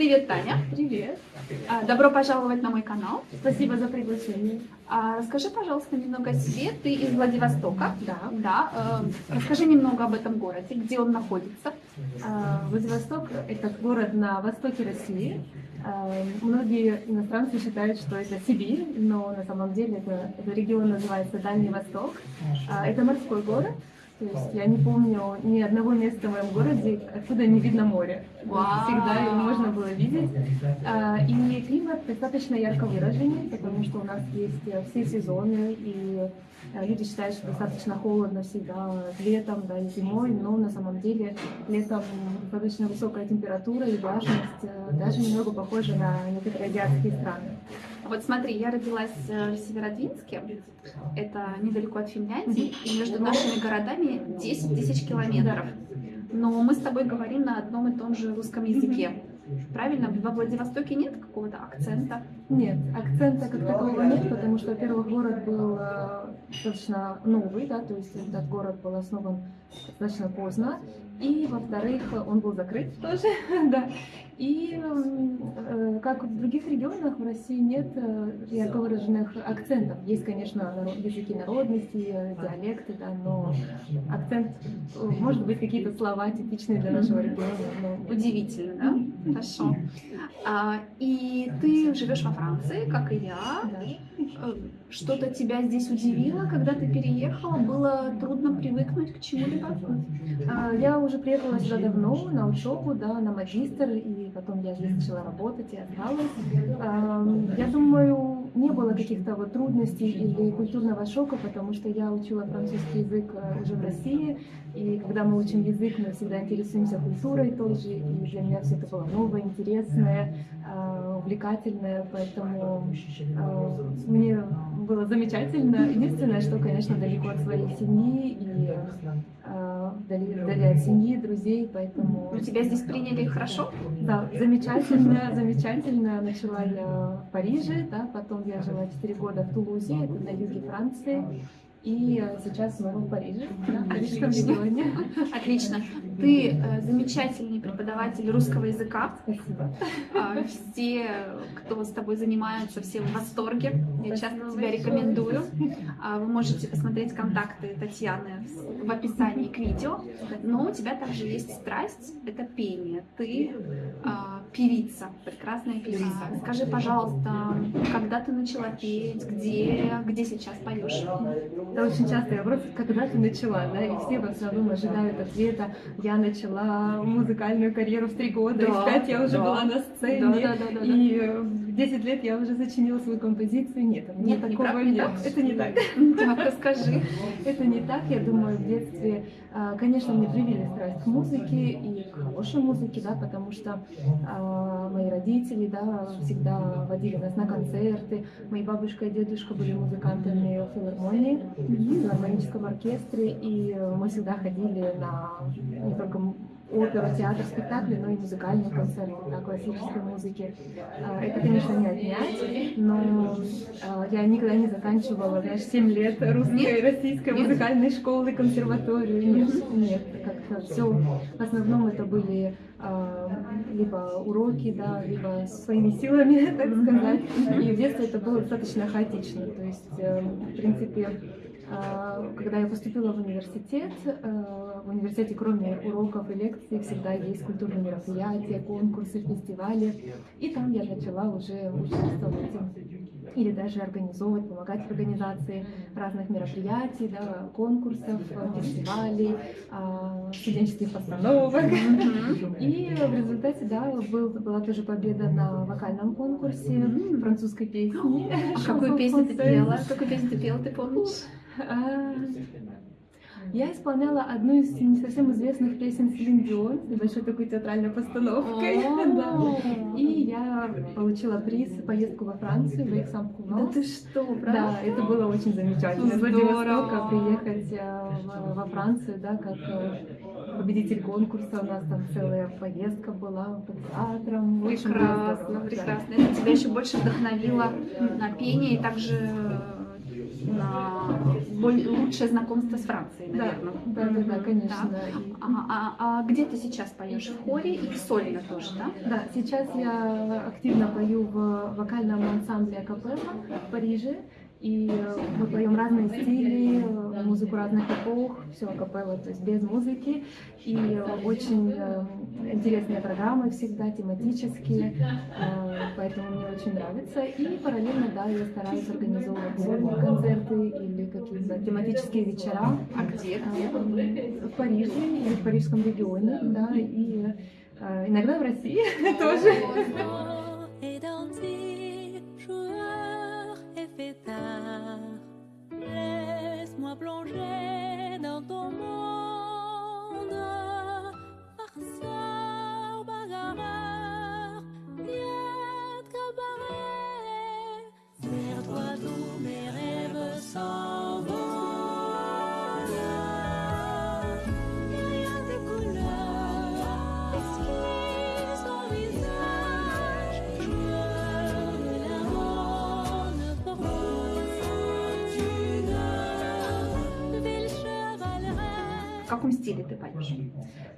Привет, Таня. Привет. А, Добро пожаловать на мой канал. Спасибо за приглашение. Расскажи, пожалуйста, немного о себе. Ты из Владивостока. Да. Да. э, Расскажи немного об этом городе, где он находится. А, Владивосток – это город на востоке России. А, Многие иностранцы считают, что это Сибирь, но на самом деле это, этот регион называется Дальний Восток. Это морской город. То есть я не помню ни одного места в моем городе, откуда не видно море. Всегда его можно было видеть. А, И климат достаточно ярко выраженный, потому что у нас есть э, все сезоны, и э, люди считают, что достаточно холодно всегда летом, да, и зимой, но на самом деле летом достаточно высокая температура и влажность, э, даже немного похожа на некоторые азиатские страны. Вот смотри, я родилась э, в Северодвинске, это недалеко от Финляндии, и между нашими городами 10 тысяч километров. Но мы с тобой говорим на одном и том же русском языке. Правильно? Во Владивостоке нет какого-то акцента? Нет, акцента как такового нет, потому что, во-первых, город был э, достаточно новый, да, то есть этот город был основан достаточно поздно, и, во-вторых, он был закрыт тоже, да. И э, как в других регионах в России нет э, ярко выраженных акцентов. Есть, конечно, наро- языки народности, э, диалекты, да, но акцент, э, может быть, какие-то слова типичные для нашего региона, но Удивительно, да? Хорошо. А, и ты живешь во Франции, как и я. да. Э, Что-то тебя здесь удивило, когда ты переехала? Было трудно привыкнуть к чему-либо? А, Я уже приехала сюда давно на учебу, да, на магистр, и потом я здесь начала работать и осталась. Я думаю, не было каких-то вот трудностей или культурного шока, потому что я учила французский язык э, уже в России, и когда мы учим язык, мы всегда интересуемся культурой тоже, и для меня все это было новое, интересное, а, увлекательное, поэтому а, мне было замечательно. Единственное, что, конечно, далеко от своей семьи и а, вдали, вдали от семьи, друзей, поэтому... Ну, тебя здесь приняли хорошо? Да, замечательно, замечательно. Начала я в Париже, да, потом я жила 4 года в Тулузе, это на юге Франции, и э, сейчас снова в Париже, да, в Парижском регионе. Отлично. Ты э, замечательный преподаватель русского языка. Спасибо. А, Все, кто с тобой занимаются, все в восторге. Я часто тебя рекомендую. А, Вы можете посмотреть контакты Татьяны в- в описании к видео. Но у тебя также есть страсть — это пение. Ты а, певица, прекрасная певица. Скажи, пожалуйста, когда ты начала петь, где, где сейчас поешь? Это очень частый вопрос, когда ты начала, да, и все в основном ожидают ответа. Я начала музыкальную карьеру в три года, и Да, в пять я уже да. была на сцене, Да, да, да, да, да. и э, в 10 лет я уже сочинила свою композицию. Нет, Нет, не такого так, не нет. так. Это не так. Так, расскажи. Это не так, я думаю, в детстве, а, конечно, мне привили страсть к музыке и к хорошей музыке, да, потому что а, мои родители, да, всегда водили нас на концерты, мои бабушка и дедушка были музыкантами в филармонии, в филармоническом оркестре, и мы всегда ходили на не только оперу, театр, спектакли, но и музыкальные концерты, да, классической музыки. А, Это, конечно, не отнять, но а, я никогда не заканчивала, знаешь, 7 лет русской, российской Нет? музыкальной школы, консерваторию. Нет, нет, как-то все. В основном это были а, либо уроки, да, либо своими силами, так сказать. И в детстве это было достаточно хаотично. То есть, э, в принципе, когда я поступила в университет, э, в университете кроме уроков и лекций всегда есть культурные мероприятия, конкурсы, фестивали. И там я начала уже участвовать или даже организовывать, помогать в организации разных мероприятий, да, конкурсов, фестивалей, а, студенческих постановок. И в результате, да, был, была тоже победа на вокальном конкурсе французской песни. А какую песню ты пела? Какую песню ты пела, ты помнишь? А, Я исполняла одну из не совсем известных песен Селин Дион с небольшой такой театральной постановкой. Да. И я получила приз поездку во Францию, в Да Эксам-Куванс. ты что, правда? Да, это было очень замечательно. Из. Владивостока приехать э, во Францию, да, как э, победитель конкурса. У нас там целая поездка была по театрам. Прекрасно, да. прекрасно. Это тебя еще больше вдохновило на пение и также на лучшее знакомство с Францией, Да, наверное. да, да, да, конечно. И- А, а- а где ты сейчас поешь? В хоре и сольно тоже, да? Да, сейчас я активно пою в вокальном ансамбле Акапелла в Париже. И э, мы поем разные стили, э, музыку разных эпох, все акапелла, то есть без музыки. И э, очень интересные программы всегда, тематические, поэтому мне очень нравится. И параллельно, да, я стараюсь организовывать сольные концерты или какие-то тематические вечера. А где? В Париже или в парижском регионе, да, и иногда в России тоже. Каком стиле ты поешь?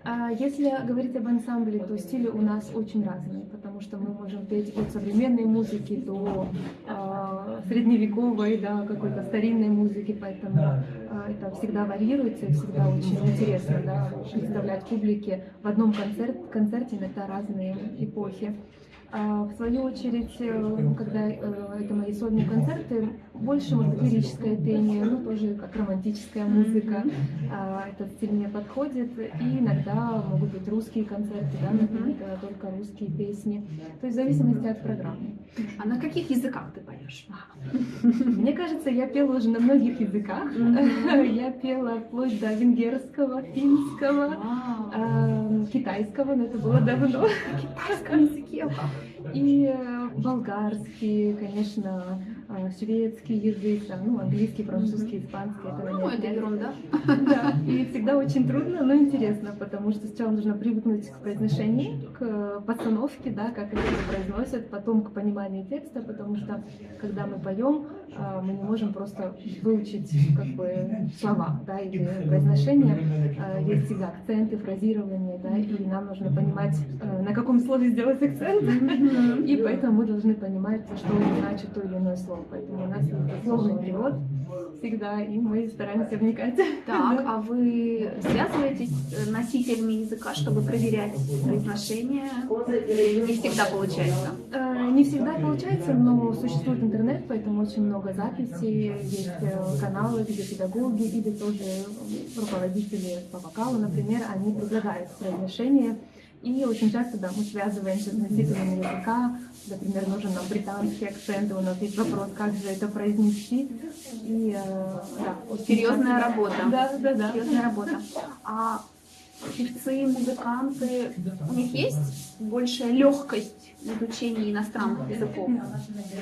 А Если говорить об ансамбле, то стили у нас очень разные, потому что мы можем петь от современной музыки до а, средневековой, да, какой-то старинной музыки, поэтому а, это всегда варьируется всегда очень интересно да, представлять публике в одном концерт, концерте иногда разные эпохи. А, В свою очередь, э, когда э, это мои сольные концерты, больше, может быть, лирическое пение, ну, тоже как романтическая музыка. А, Этот стиль мне подходит. И иногда могут быть русские концерты, да, например, когда только русские песни. То есть в зависимости от программы. А на каких языках ты поешь? Мне кажется, я пела уже на многих языках. Я пела вплоть до венгерского, финского, эм, китайского, но это было давно. Китайском языке. Yeah. И э, болгарский, конечно, э, шведский язык, там, ну, английский, французский, испанский. Это, Ну, это ерунда. Да, и всегда очень трудно, но интересно, потому что сначала нужно привыкнуть к произношению, к постановке, да, как это произносят, потом к пониманию текста, потому что когда мы поем, мы не можем просто выучить как бы слова, да, или произношение, есть всегда акценты, фразирование, да, и нам нужно понимать, э, на каком слове сделать акцент, и поэтому мы должны понимать, что значит то или иное слово, поэтому у нас есть дословный перевод всегда, и мы стараемся вникать. Так, а вы связываетесь с носителями языка, чтобы проверять произношение? Не всегда получается? Э, Не всегда получается, но существует интернет, поэтому очень много записей, есть э, каналы, где педагоги или тоже э, руководители по вокалу, например, они предлагают произношение. И очень часто, да, мы связываемся с носителями языка, например, нужен нам британский акцент, и у нас есть вопрос, как же это произнести. И, э, да, Серьезная часто- работа. Да, да, да. Серьезная работа. А певцы, музыканты, у них есть большая легкость изучении иностранных языков?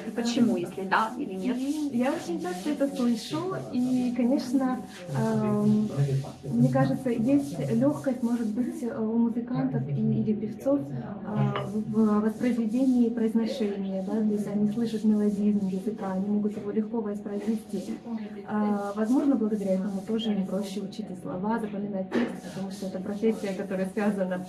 И почему, если да или нет? Я очень часто это слышу, и, конечно, эм, мне кажется, есть легкость, может быть, э, у музыкантов и, или певцов э, в воспроизведении произношения, да, то есть они слышат мелодизм языка, они могут его легко воспроизвести. А, возможно, благодаря этому тоже им проще учить и слова, запоминать текст, потому что это профессия, которая связана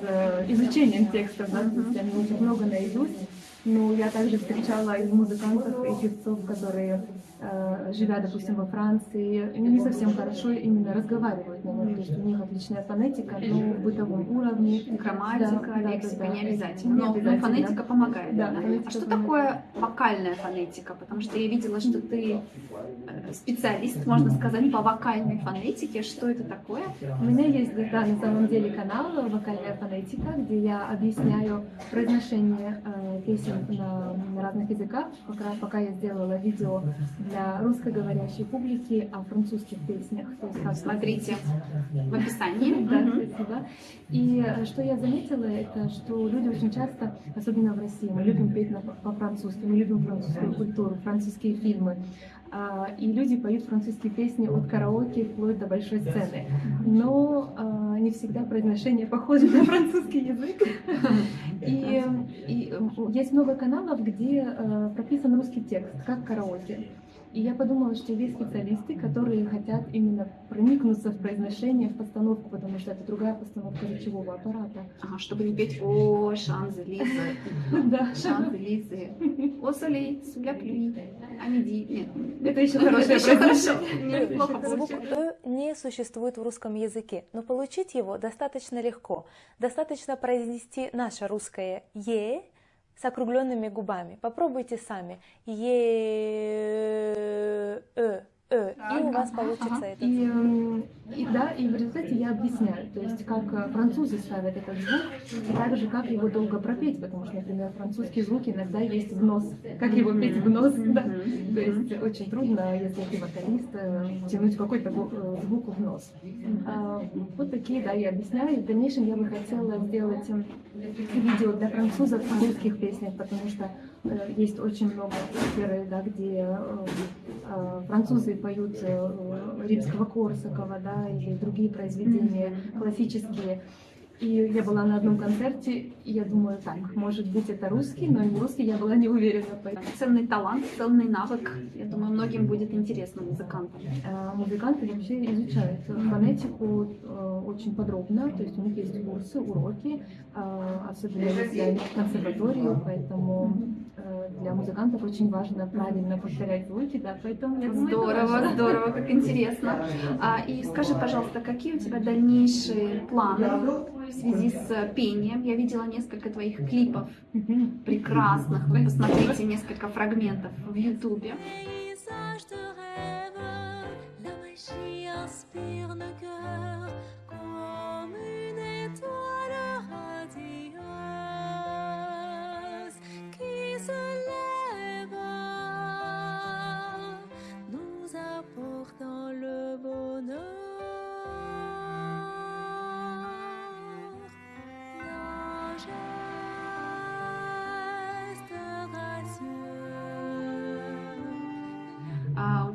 с э, изучением текстов, да, то есть они учат много наизусть. Но я также встречала и музыкантов, и певцов, которые, э, живя, допустим, во Франции, не совсем хорошо именно разговаривают на. То есть у них отличная фонетика, но в бытовом уровне. Грамматика, Да, да, лексика да, да. не обязательно. Не Но, но обязательно. фонетика помогает. Да, да? фонетика А что помогает. такое вокальная фонетика? Потому что я видела, что ты э, специалист, можно сказать, по вокальной фонетике. Что это такое? У меня есть, да, на самом деле канал «Вокальная фонетика», где я объясняю произношение э, песен на, на разных языках. Пока, пока я сделала видео для русскоговорящей публики о французских песнях. То есть как Смотрите в описании. Да, спасибо. И э, что я заметила, это что люди очень часто, особенно в России, мы любим петь по-французски, мы любим французскую культуру, французские фильмы. А, И люди поют французские песни от караоке вплоть до большой сцены. Но а, не всегда произношение похоже на французский язык. И, и, есть много каналов, где э, прописан русский текст, как караоке. И я подумала, что есть специалисты, которые хотят именно проникнуться в произношение, в постановку, потому что это другая постановка речевого аппарата. Ага, чтобы не петь «О, Шанзелизы», Да. Шанзелизы, «О, Солей, Суля Плюи», Амиди». Нет, Это еще хорошее произношение. Звук. «э» не существует в русском языке, но получить его достаточно легко. Достаточно произнести наше русское «е» с округленными губами. Попробуйте сами. «Е», «э», «э», и у вас получится ага. этот И, и да, и в результате я объясняю, то есть как э, французы ставят этот звук, и также как его долго пропеть, потому что, например, французские звуки иногда есть в нос, как его петь в нос, да. То есть очень трудно, если ты вокалист, э, тянуть какой-то э, звук в нос. А, Вот такие, да, я объясняю. В дальнейшем я бы хотела сделать м, видео для французов в русских песнях, потому что э, есть очень много оперы, да, где французы поют римского Корсакова, да, или другие произведения классические. И я была на одном концерте, и я думаю, так, может быть, это русский, но не русский, я была не уверена. Ценный талант, ценный навык. Я думаю, многим будет интересно музыкантам. А Музыканты вообще изучают фонетику э, очень подробно, то есть у них есть курсы, уроки, а, особенно если они в консерватории, поэтому э, для музыкантов очень важно правильно повторять звуки, да, поэтому я думаю, Здорово, здорово, как интересно. А, и скажи, пожалуйста, какие у тебя дальнейшие планы в связи с пением? Я видела несколько твоих клипов прекрасных. Вы посмотрите несколько фрагментов в Ютубе. Inspire nos cœurs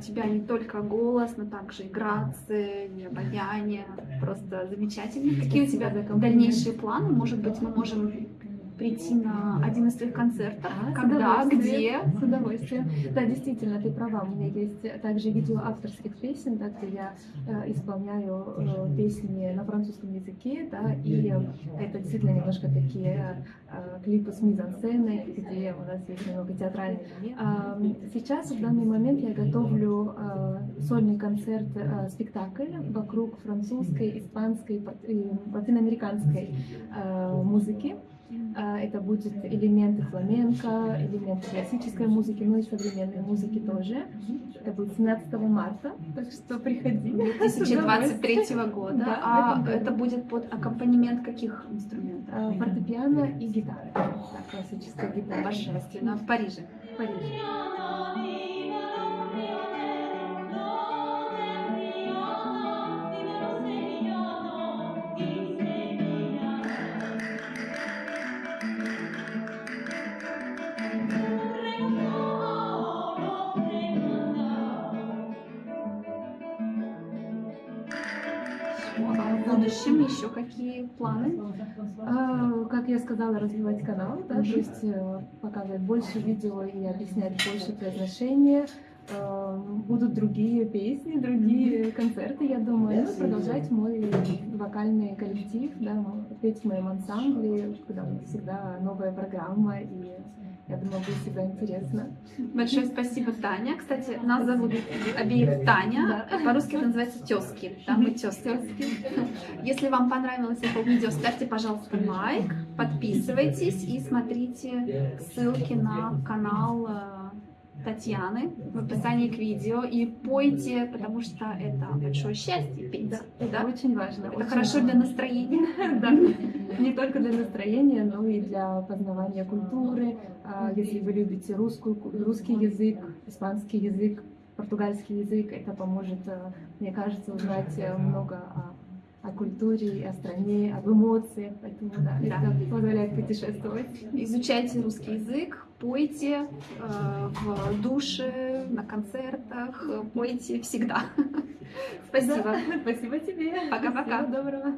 тебя не только голос, но также и грация, и обаяние. Просто замечательно. Какие у тебя дальнейшие планы? Может быть, мы можем прийти на один из твоих концертов? Да, с Когда? Где? С удовольствием. Да, действительно, ты права. У меня есть также видео авторских песен, да, где я э, исполняю э, песни на французском языке, да, и э, это действительно немножко такие э, клипы с мизансценой, где у нас есть немного театральный. А, Сейчас, в данный момент, я готовлю э, сольный концерт, э, спектакль вокруг французской, испанской и латиноамериканской э, музыки. А, Это будет элементы фламенко, элементы классической музыки, ну и современной музыки тоже. Это будет 17 марта, так что приходи. 2023 года. Да, а это будет под аккомпанемент каких инструментов? А, Фортепиано и гитара. Да, классическая гитара. Божественно. В Париже. В Париже. В будущем еще какие планы? А, Как я сказала, развивать канал, да, то есть э, показывать больше видео и объяснять больше произношения. Э, Будут другие песни, другие концерты, я думаю, ну, продолжать мой вокальный коллектив, да, петь в моем ансамбле, куда всегда новая программа, и я думаю, будет всегда интересно. Большое спасибо, Таня. Кстати, нас зовут обеих Таня. Да. По-русски это называется тески. Да, мы тески. Если вам понравилось это видео, ставьте, пожалуйста, лайк, подписывайтесь и смотрите ссылки на канал э, Татьяны в описании к видео и пойте, потому что это большое счастье петь. Да, это Да? очень важно. Это очень хорошо важно. для настроения. Да, не только для настроения, но и для познавания культуры. А, Если вы любите русскую, ку- русский язык, испанский язык, португальский язык, это поможет, э, мне кажется, узнать э, много о, о культуре, о стране, об эмоциях. Поэтому да, Да. это позволяет путешествовать. Изучайте русский язык, пойте э, в душе, на концертах, пойте всегда. Спасибо. Спасибо тебе. Пока-пока. Всего доброго.